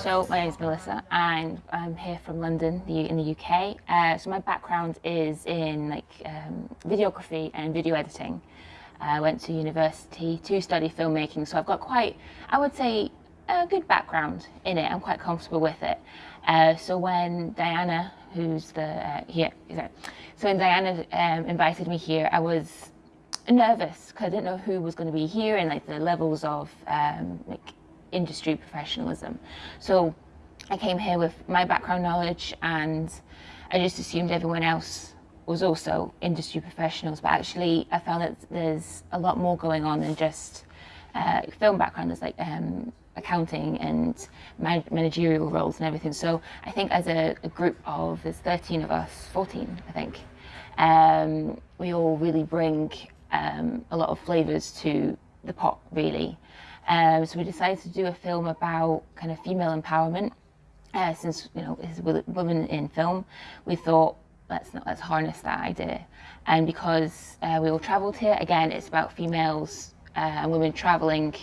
So my name is Melissa and I'm here from London in the UK. Uh, so my background is in like um, videography and video editing. I went to university to study filmmaking so I've got quite, I would say, a good background in it. I'm quite comfortable with it. Uh, so when Diana, who's the, uh, here, so when Diana um, invited me here, I was nervous because I didn't know who was going to be here and like the levels of um, like industry professionalism. So I came here with my background knowledge and I just assumed everyone else was also industry professionals, but actually I found that there's a lot more going on than just uh, film background. There's like um, accounting and managerial roles and everything. So I think as a, a, group of, there's 13 of us, 14 I think, um, really bring um, a lot of flavours to the pot really. Um, so we decided to do a film about kind of female empowerment. Uh, since you know it's women in film, we thought let's not, let's harness that idea. And because uh, we all travelled here, again, it's about females uh, and women travelling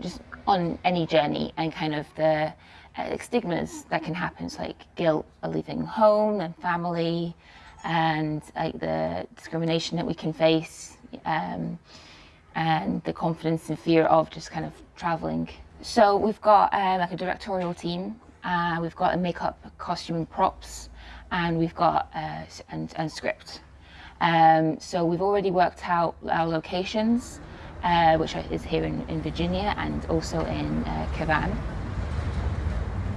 just on any journey and kind of the uh, stigmas that can happen, so like guilt of leaving home and family, and like the discrimination that we can face. Um, and the confidence and fear of just kind of traveling. So we've got um, like a directorial team, uh, we've got a makeup, costume and props, and we've got uh, and, and script. Um, so we've already worked out our locations, uh, which is here in, in, Virginia and also in uh.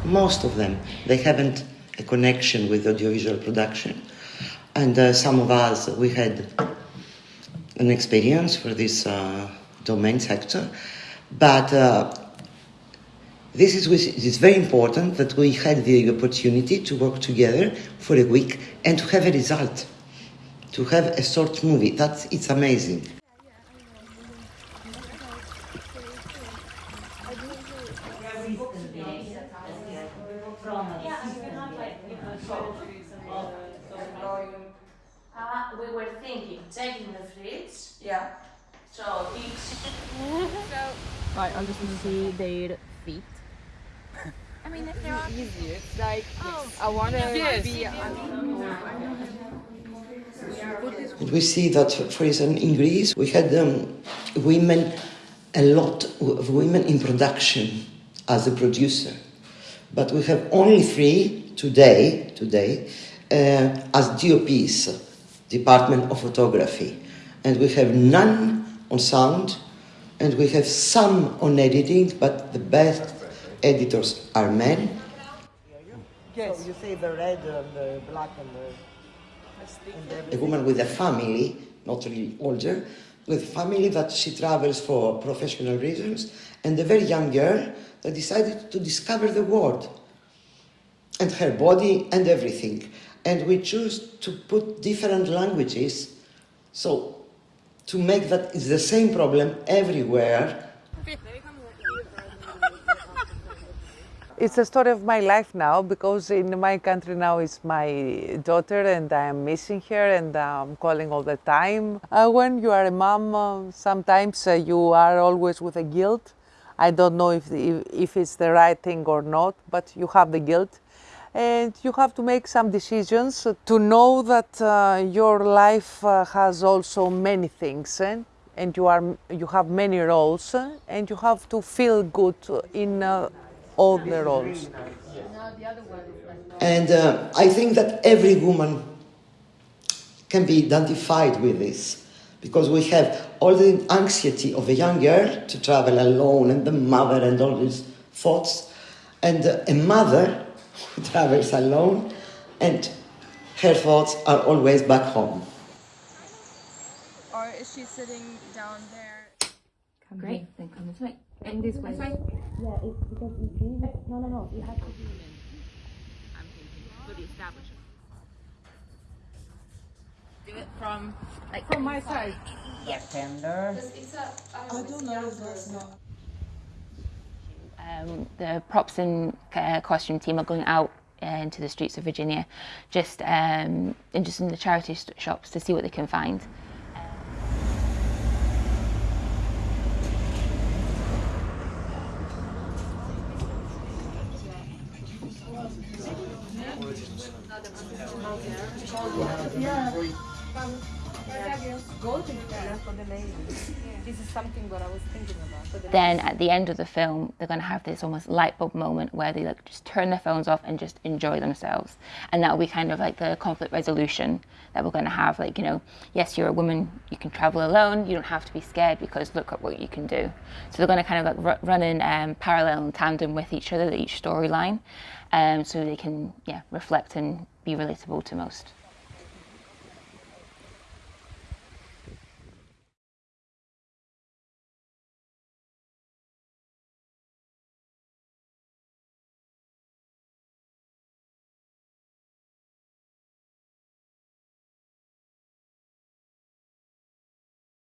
Most of them, they haven't a connection with audiovisual production. And uh, some of us, we had an experience for this uh, domain sector, but uh, this is very important that we had the opportunity to work together for a week and to have a result, to have a short movie. That's it's amazing. We were thinking, taking the fridge. Yeah. So each. so. Right, I'm just gonna see their feet. I mean, if they're on. Easy. It's like oh. I want to yes. be. We see that, for instance, in Greece, we had um, women, a lot of women in production as a producer, but we have only three today. Today, uh, Uh, as DOPs Department of Photography. And we have none on sound, and we have some on editing, but the best editors are men. Yes, so you say the red and the black and the... And a woman with a family, not really older, with family that she travels for professional reasons, and a very young girl that decided to discover the world and her body and everything and we choose to put different languages so to make that it's the same problem everywhere It's a story of my life now because in my country now it's my daughter and I am missing her and I'm calling all the time. Uh, when you are a mom, uh, sometimes uh, you are always with a guilt. I don't know if, the, if it's the right thing or not, but you have the guilt and you have to make some decisions to know that uh, your life uh, has also many things eh? and you are you have many roles eh? and you have to feel good in uh, all the roles and uh, i think that every woman can be identified with this because we have all the anxiety of a young girl to travel alone and the mother and all these thoughts and a mother who travels alone, and her thoughts are always back home. Or is she sitting down there? Come Great, then come this way. And this way. This way? Yeah, it's because you see, no, no, no, you have to be I'm thinking for the establishment. Do it from, like, from my side. Yes. Tender. I don't know if that's not. Um, the props and uh, costume team are going out uh, into the streets of Virginia, just um, just in the charity shops to see what they can find. Yeah the lady. This is something what I was thinking about. The then at the end of the film they're going to have this almost light bulb moment where they like just turn their phones off and just enjoy themselves. And that will be kind of like the conflict resolution that we're going to have like you know yes you're a woman you can travel alone you don't have to be scared because look at what you can do. So they're going to kind of like ru- run in um, parallel and tandem with each other each storyline um, so they can yeah reflect and be relatable to most